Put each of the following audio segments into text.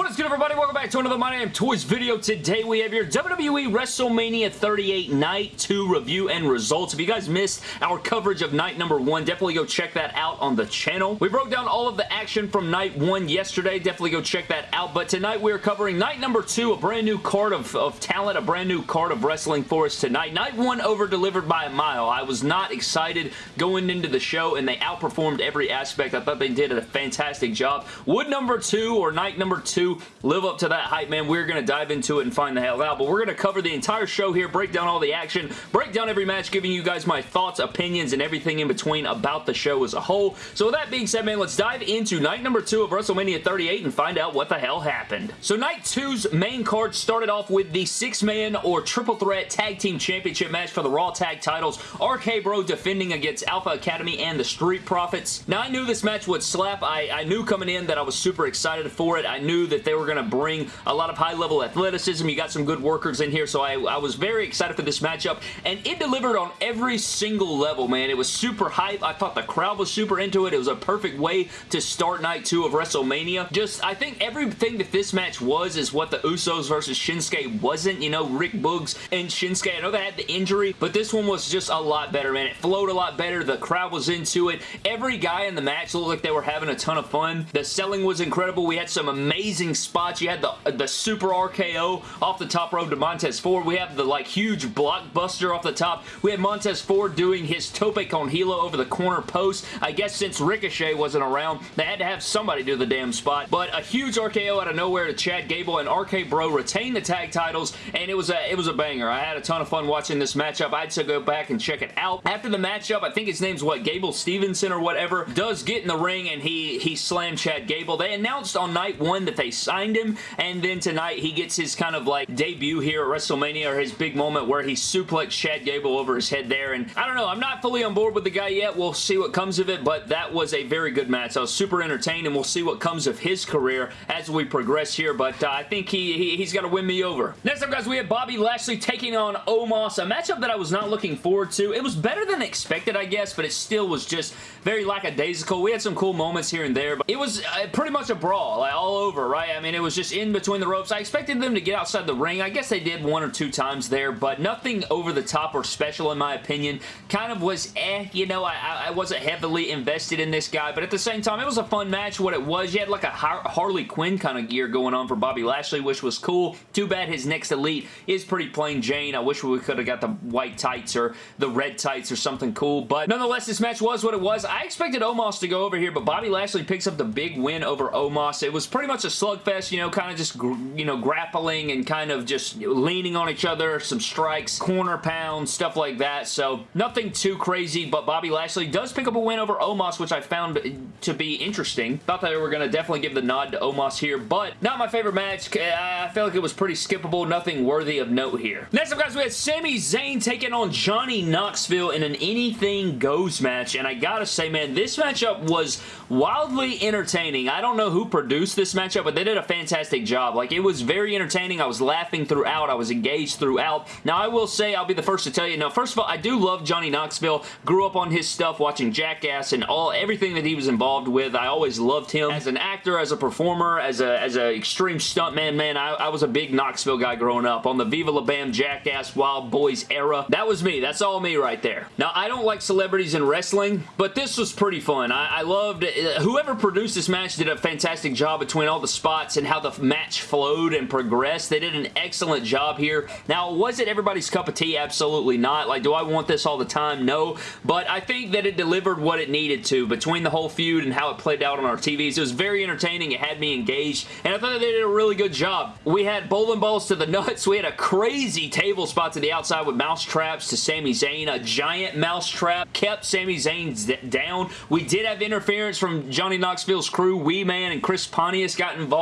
What is good everybody? Welcome back to another My Damn Toys video. Today we have your WWE WrestleMania 38 Night 2 review and results. If you guys missed our coverage of night number 1, definitely go check that out on the channel. We broke down all of the action from night 1 yesterday. Definitely go check that out. But tonight we are covering night number 2, a brand new card of, of talent, a brand new card of wrestling for us tonight. Night 1 over-delivered by a mile. I was not excited going into the show and they outperformed every aspect. I thought they did a fantastic job. Would number 2 or night number 2 live up to that hype, man. We're going to dive into it and find the hell out, but we're going to cover the entire show here, break down all the action, break down every match, giving you guys my thoughts, opinions, and everything in between about the show as a whole. So with that being said, man, let's dive into night number two of WrestleMania 38 and find out what the hell happened. So night two's main card started off with the six-man or triple threat tag team championship match for the Raw tag titles. RK Bro defending against Alpha Academy and the Street Profits. Now, I knew this match would slap. I, I knew coming in that I was super excited for it. I knew that they were going to bring a lot of high-level athleticism. You got some good workers in here, so I, I was very excited for this matchup, and it delivered on every single level, man. It was super hype. I thought the crowd was super into it. It was a perfect way to start night two of WrestleMania. Just, I think everything that this match was is what the Usos versus Shinsuke wasn't. You know, Rick Boogs and Shinsuke. I know they had the injury, but this one was just a lot better, man. It flowed a lot better. The crowd was into it. Every guy in the match looked like they were having a ton of fun. The selling was incredible. We had some amazing spots. You had the, the super RKO off the top rope to Montez Ford. We have the like huge blockbuster off the top. We had Montez Ford doing his tope con hilo over the corner post. I guess since Ricochet wasn't around, they had to have somebody do the damn spot. But a huge RKO out of nowhere to Chad Gable and RK Bro retain the tag titles, and it was a it was a banger. I had a ton of fun watching this matchup. I had to go back and check it out. After the matchup, I think his name's what Gable Stevenson or whatever, does get in the ring and he he slammed Chad Gable. They announced on night one that they signed him, and then tonight he gets his kind of like debut here at WrestleMania or his big moment where he suplexed Chad Gable over his head there, and I don't know, I'm not fully on board with the guy yet. We'll see what comes of it, but that was a very good match. I was super entertained, and we'll see what comes of his career as we progress here, but uh, I think he, he he's got to win me over. Next up, guys, we have Bobby Lashley taking on Omos, a matchup that I was not looking forward to. It was better than expected, I guess, but it still was just very lackadaisical. We had some cool moments here and there, but it was uh, pretty much a brawl, like all over, right? I mean, it was just in between the ropes. I expected them to get outside the ring. I guess they did one or two times there, but nothing over the top or special in my opinion. Kind of was eh, you know, I, I wasn't heavily invested in this guy, but at the same time, it was a fun match. What it was, you had like a Harley Quinn kind of gear going on for Bobby Lashley, which was cool. Too bad his next elite is pretty plain Jane. I wish we could have got the white tights or the red tights or something cool, but nonetheless, this match was what it was. I expected Omos to go over here, but Bobby Lashley picks up the big win over Omos. It was pretty much a slugfest, you know, kind of just, you know, grappling and kind of just leaning on each other, some strikes, corner pounds, stuff like that. So nothing too crazy, but Bobby Lashley does pick up a win over Omos, which I found to be interesting. Thought that they were going to definitely give the nod to Omos here, but not my favorite match. I felt like it was pretty skippable, nothing worthy of note here. Next up, guys, we had Sami Zayn taking on Johnny Knoxville in an anything goes match, and I gotta say, man, this matchup was wildly entertaining. I don't know who produced this matchup, but they did a fantastic job. Like, it was very entertaining. I was laughing throughout. I was engaged throughout. Now, I will say, I'll be the first to tell you, now, first of all, I do love Johnny Knoxville. Grew up on his stuff, watching Jackass and all everything that he was involved with. I always loved him as an actor, as a performer, as a as an extreme stuntman. Man, I, I was a big Knoxville guy growing up. On the Viva La Bam Jackass Wildboyz era. That was me. That's all me right there. Now, I don't like celebrities in wrestling, but this was pretty fun. I, I loved it. Whoever produced this match did a fantastic job between all the spots and how the match flowed and progressed. They did an excellent job here. Now, was it everybody's cup of tea? Absolutely not. Like, do I want this all the time? No. But I think that it delivered what it needed to between the whole feud and how it played out on our TVs. It was very entertaining. It had me engaged, and I thought they did a really good job. We had bowling balls to the nuts. We had a crazy table spot to the outside with mouse traps to Sami Zayn. A giant mouse trap kept Sami Zayn down. We did have interference from Johnny Knoxville's crew. Wee Man and Chris Pontius got involved.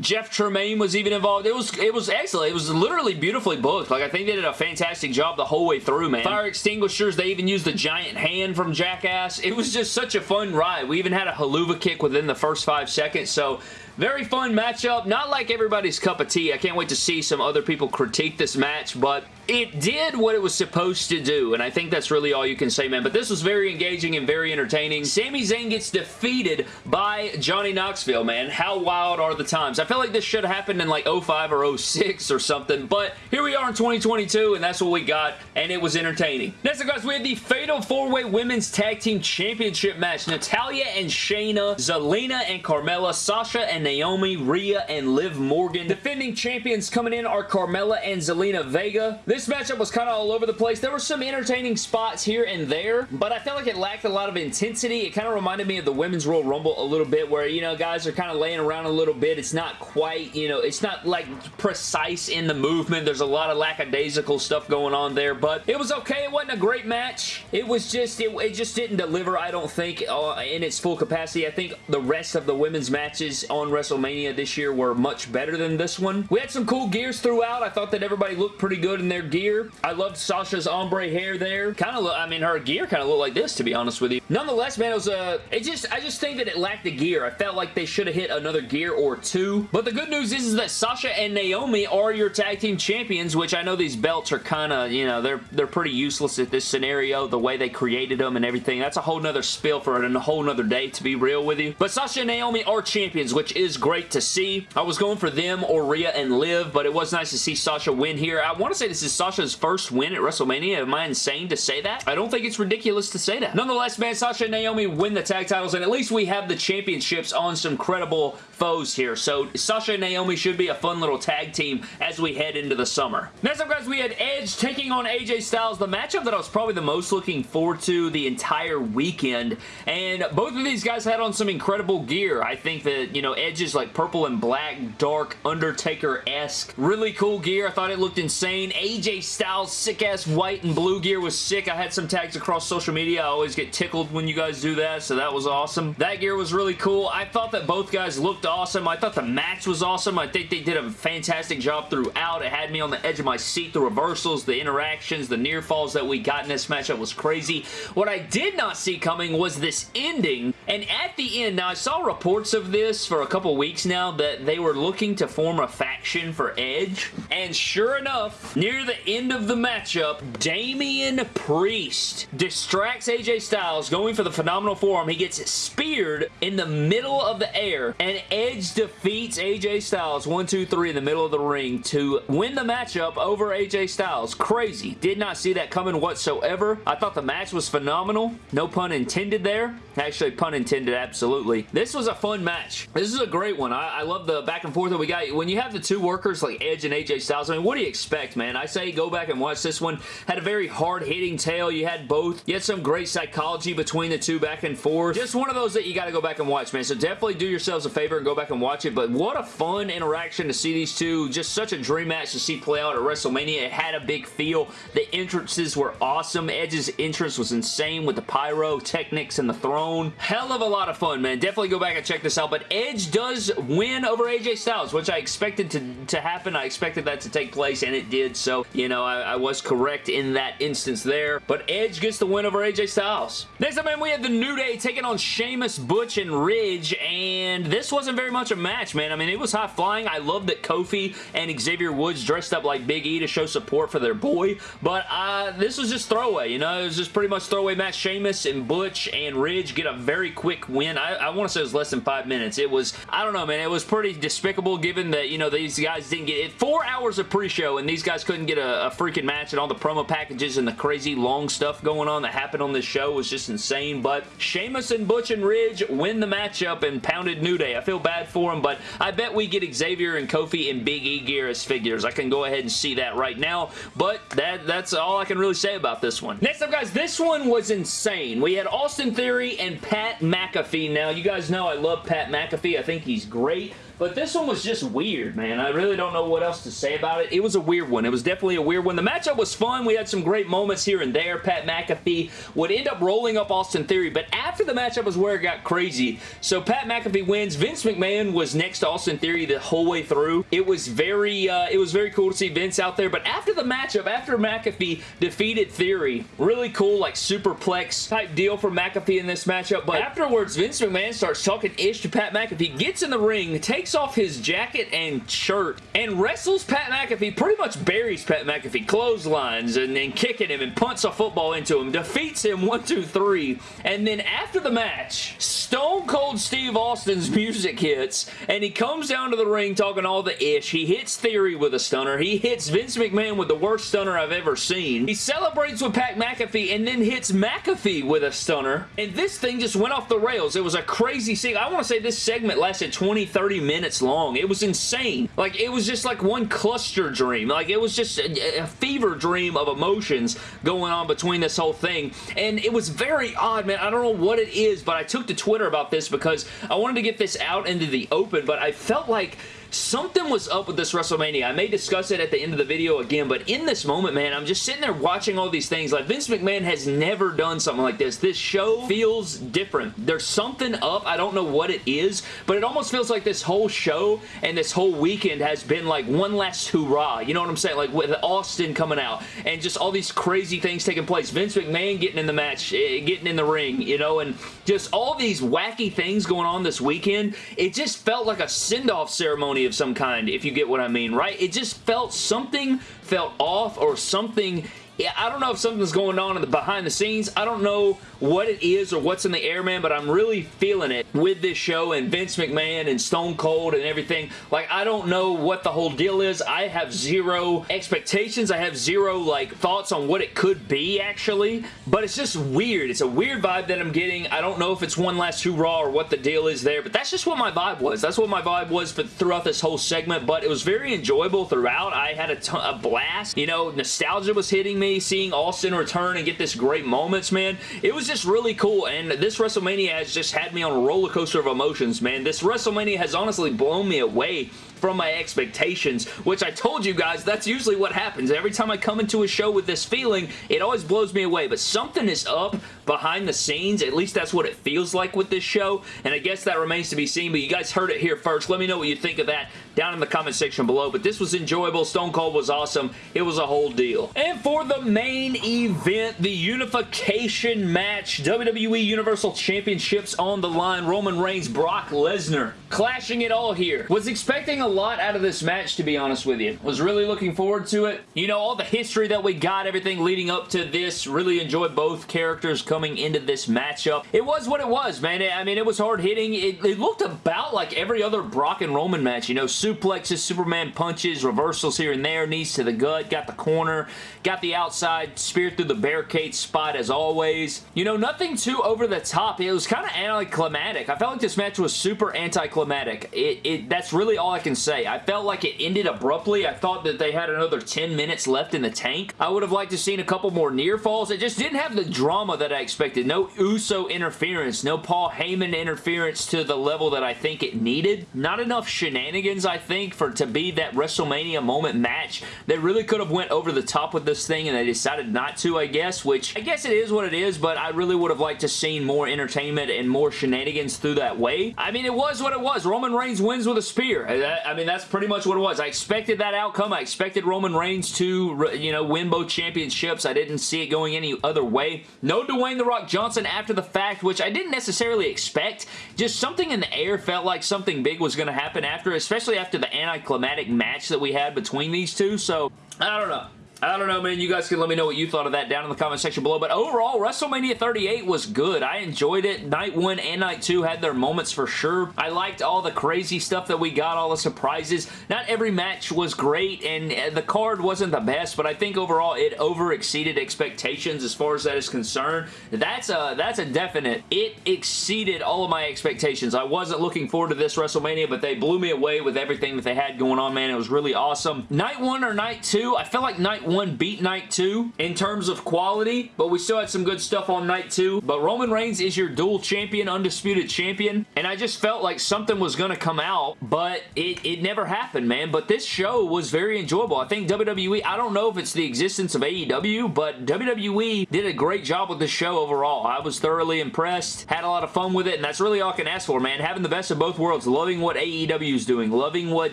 Jeff Tremaine was even involved. It was it was excellent. It was literally beautifully booked. Like, I think they did a fantastic job the whole way through, man. Fire extinguishers. They even used the giant hand from Jackass. It was just such a fun ride. We even had a Helluva kick within the first five seconds, so Very fun matchup. Not like everybody's cup of tea. I can't wait to see some other people critique this match, but it did what it was supposed to do, and I think that's really all you can say, man. But this was very engaging and very entertaining. Sami Zayn gets defeated by Johnny Knoxville, man. How wild are the times? I feel like this should have happened in like 05 or 06 or something, but here we are in 2022, and that's what we got, and it was entertaining. Next up, guys, we had the Fatal 4-Way Women's Tag Team Championship match. Natalya and Shayna, Zelina and Carmella, Sasha and Naomi, Rhea and Liv Morgan. Defending champions coming in are Carmella and Zelina Vega. This matchup was kind of all over the place. There were some entertaining spots here and there, but I felt like it lacked a lot of intensity. It kind of reminded me of the Women's Royal Rumble a little bit where, you know, guys are kind of laying around a little bit. It's not quite, you know, it's not like precise in the movement. There's a lot of lackadaisical stuff going on there, but it was okay. It wasn't a great match. It was just, it, it just didn't deliver, I don't think, uh, in its full capacity. I think the rest of the women's matches on WrestleMania this year were much better than this one. We had some cool gears throughout. I thought that everybody looked pretty good in their gear. I loved Sasha's ombre hair there. Kind of, I mean, her gear kind of looked like this, to be honest with you. Nonetheless, man, it was a, uh, it just, I just think that it lacked the gear. I felt like they should have hit another gear or two. But the good news is, is that Sasha and Naomi are your tag team champions, which I know these belts are kind of, you know, they're, they're pretty useless at this scenario, the way they created them and everything. That's a whole nother spill for it and a whole nother day, to be real with you. But Sasha and Naomi are champions, which is great to see. I was going for them or Rhea and Liv, but it was nice to see Sasha win here. I want to say this is Sasha's first win at WrestleMania. Am I insane to say that? I don't think it's ridiculous to say that. Nonetheless, man, Sasha and Naomi win the tag titles, and at least we have the championships on some credible foes here. So Sasha and Naomi should be a fun little tag team as we head into the summer. Next up, guys, we had Edge taking on AJ Styles, the matchup that I was probably the most looking forward to the entire weekend, and both of these guys had on some incredible gear. I think that, you know, Edge is like purple and black, dark, Undertaker-esque. Really cool gear. I thought it looked insane. AJ Styles sick-ass white and blue gear was sick. I had some tags across social media. I always get tickled when you guys do that, so that was awesome. That gear was really cool. I thought that both guys looked awesome. I thought the match was awesome. I think they did a fantastic job throughout. It had me on the edge of my seat. The reversals, the interactions, the near falls that we got in this matchup was crazy. What I did not see coming was this ending, and at the end, now I saw reports of this for a couple weeks now that they were looking to form a faction for Edge, and sure enough, near the end of the matchup, Damian Priest distracts AJ Styles going for the Phenomenal Forearm. He gets speared in the middle of the air, and Edge defeats AJ Styles 1, 2, 3 in the middle of the ring to win the matchup over AJ Styles. Crazy. Did not see that coming whatsoever. I thought the match was phenomenal. No pun intended there. Actually, pun intended, absolutely. This was a fun match. This is a great one. I, I love the back and forth that we got. When you have the two workers like Edge and AJ Styles, I mean, what do you expect, man? I say go back and watch this one. Had a very hard-hitting tale. You had both. You had some great psychology between the two back and forth. Just one of those that you got to go back and watch, man. So definitely do yourselves a favor and go back and watch it. But what a fun interaction to see these two. Just such a dream match to see play out at WrestleMania. It had a big feel. The entrances were awesome. Edge's entrance was insane with the pyro, pyrotechnics and the throne. Hell of a lot of fun, man. Definitely go back and check this out. But Edge does win over AJ Styles, which I expected to, to happen. I expected that to take place, and it did. So, you know, I, I was correct in that instance there. But Edge gets the win over AJ Styles. Next up, man, we have the New Day taking on Sheamus, Butch, and Ridge, and this wasn't very much a match, man. I mean, it was high flying. I love that Kofi and Xavier Woods dressed up like Big E to show support for their boy, but uh, this was just throwaway, you know? It was just pretty much throwaway match. Sheamus and Butch and Ridge get a very quick win. I, I want to say it was less than five minutes. It was, I don't know, man. It was pretty despicable given that, you know, these guys didn't get it. Four hours of pre-show and these guys couldn't get a, a freaking match and all the promo packages and the crazy long stuff going on that happened on this show was just insane, but Sheamus and Butch and Ridge win the matchup and pounded New Day. I feel bad for them, but I bet we get Xavier and Kofi and Big E gear as figures. I can go ahead and see that right now, but that, that's all I can really say about this one. Next up, guys, this one was insane. We had Austin Theory and Pat McAfee. Now, you guys know I love Pat McAfee. I think he's great. But this one was just weird, man. I really don't know what else to say about it. It was a weird one. It was definitely a weird one. The matchup was fun. We had some great moments here and there. Pat McAfee would end up rolling up Austin Theory, but after the matchup was where it got crazy. So Pat McAfee wins. Vince McMahon was next to Austin Theory the whole way through. It was very, uh, it was very cool to see Vince out there, but after the matchup, after McAfee defeated Theory, really cool, like superplex type deal for McAfee in this matchup, but afterwards, Vince McMahon starts talking ish to Pat McAfee, gets in the ring, takes takes off his jacket and shirt and wrestles Pat McAfee, pretty much buries Pat McAfee, clotheslines and then kicking him and punts a football into him, defeats him one, two, three, and then after the match, Stone Cold Steve Austin's music hits and he comes down to the ring talking all the ish. He hits Theory with a stunner. He hits Vince McMahon with the worst stunner I've ever seen. He celebrates with Pat McAfee and then hits McAfee with a stunner. And this thing just went off the rails. It was a crazy scene. I want to say this segment lasted 20, 30 minutes long. It was insane. Like, it was just like one cluster dream. Like, it was just a, a fever dream of emotions going on between this whole thing. And it was very odd, man. I don't know what it is, but I took to Twitter about this because I wanted to get this out into the open, but I felt like something was up with this WrestleMania. I may discuss it at the end of the video again, but in this moment, man, I'm just sitting there watching all these things. Like, Vince McMahon has never done something like this. This show feels different. There's something up. I don't know what it is, but it almost feels like this whole show and this whole weekend has been like one last hurrah. You know what I'm saying? Like, with Austin coming out and just all these crazy things taking place. Vince McMahon getting in the match, eh, getting in the ring, you know, and just all these wacky things going on this weekend. It just felt like a send-off ceremony of some kind, if you get what I mean, right? It just felt something felt off or something yeah, I don't know if something's going on in the behind the scenes. I don't know what it is or what's in the air, man, but I'm really feeling it with this show and Vince McMahon and Stone Cold and everything. Like, I don't know what the whole deal is. I have zero expectations. I have zero, like, thoughts on what it could be, actually, but it's just weird. It's a weird vibe that I'm getting. I don't know if it's one last hurrah or what the deal is there, but that's just what my vibe was. That's what my vibe was for, throughout this whole segment, but it was very enjoyable throughout. I had a, ton, a blast. You know, nostalgia was hitting me, seeing Austin return and get this great moments, man. It was just really cool, and this WrestleMania has just had me on a roller coaster of emotions, man. This WrestleMania has honestly blown me away from my expectations, which I told you guys, that's usually what happens. Every time I come into a show with this feeling, it always blows me away, but something is up behind the scenes. At least that's what it feels like with this show, and I guess that remains to be seen, but you guys heard it here first. Let me know what you think of that down in the comment section below, but this was enjoyable. Stone Cold was awesome. It was a whole deal. And for the main event, the unification match, WWE Universal Championships on the line, Roman Reigns, Brock Lesnar, clashing it all here. Was expecting a lot out of this match, to be honest with you. Was really looking forward to it. You know, all the history that we got, everything leading up to this, really enjoyed both characters coming into this matchup. It was what it was, man. I mean, it was hard-hitting. It, it, looked about like every other Brock and Roman match. You know, suplexes, Superman punches, reversals here and there, knees to the gut, got the corner, got the outside, spear through the barricade spot as always. You know, nothing too over the top. It was kind of anticlimactic. I felt like this match was super anticlimactic. It, it, that's really all I can say. I felt like it ended abruptly. I thought that they had another 10 minutes left in the tank. I would have liked to seen a couple more near falls. It just didn't have the drama that I expected. No Uso interference. No Paul Heyman interference to the level that I think it needed. Not enough shenanigans, I think, for to be that WrestleMania moment match. They really could have went over the top with this thing and they decided not to, I guess, which I guess it is what it is, but I really would have liked to seen more entertainment and more shenanigans through that way. I mean, it was what it was. Roman Reigns wins with a spear. Uh, I mean, that's pretty much what it was. I expected that outcome. I expected Roman Reigns to, you know, win both championships. I didn't see it going any other way. No Dwayne The Rock Johnson after the fact, which I didn't necessarily expect. Just something in the air felt like something big was going to happen after, especially after the anticlimactic match that we had between these two. So, I don't know. I don't know, man. You guys can let me know what you thought of that down in the comment section below. But overall, WrestleMania 38 was good. I enjoyed it. Night 1 and Night 2 had their moments for sure. I liked all the crazy stuff that we got, all the surprises. Not every match was great, and uh, the card wasn't the best, but I think overall it over exceeded expectations as far as that is concerned. That's a, that's a definite. It exceeded all of my expectations. I wasn't looking forward to this WrestleMania, but they blew me away with everything that they had going on, man. It was really awesome. Night 1 or Night 2, I feel like Night 1 beat Night 2 in terms of quality, but we still had some good stuff on Night 2. But Roman Reigns is your dual champion, undisputed champion, and I just felt like something was going to come out, but it, it never happened, man. But this show was very enjoyable. I think WWE, I don't know if it's the existence of AEW, but WWE did a great job with the show overall. I was thoroughly impressed, had a lot of fun with it, and that's really all I can ask for, man. Having the best of both worlds, loving what AEW is doing, loving what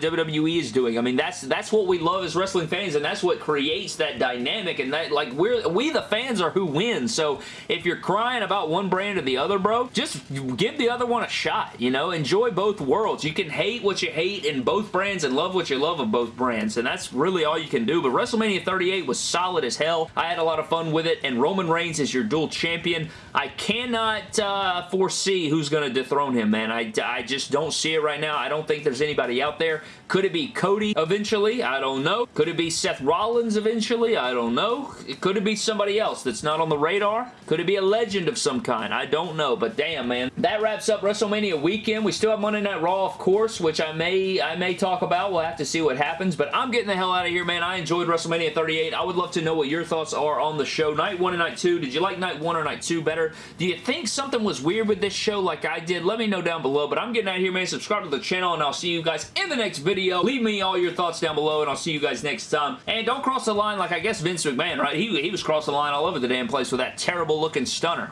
WWE is doing. I mean, that's that's what we love as wrestling fans, and that's what creates that dynamic and that, like, we're, we the fans are who wins, so if you're crying about one brand or the other, bro, just give the other one a shot, you know? Enjoy both worlds. You can hate what you hate in both brands and love what you love of both brands, and that's really all you can do, but WrestleMania 38 was solid as hell. I had a lot of fun with it, and Roman Reigns is your dual champion. I cannot uh, foresee who's going to dethrone him, man. I, I just don't see it right now. I don't think there's anybody out there. Could it be Cody eventually? I don't know. Could it be Seth Rollins eventually? I don't know. Could it be somebody else that's not on the radar? Could it be a legend of some kind? I don't know, but damn, man. That wraps up WrestleMania weekend. We still have Monday Night Raw, of course, which I may I may talk about. We'll have to see what happens, but I'm getting the hell out of here, man. I enjoyed WrestleMania 38. I would love to know what your thoughts are on the show. Night 1 and Night 2. Did you like Night 1 or Night 2 better? Do you think something was weird with this show like I did? Let me know down below, but I'm getting out of here, man. Subscribe to the channel, and I'll see you guys in the next video. Leave me all your thoughts down below, and I'll see you guys next time. And don't cross the line like I guess Vince McMahon, right? He, he was crossing the line all over the damn place with that terrible looking stunner.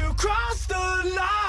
You crossed the line,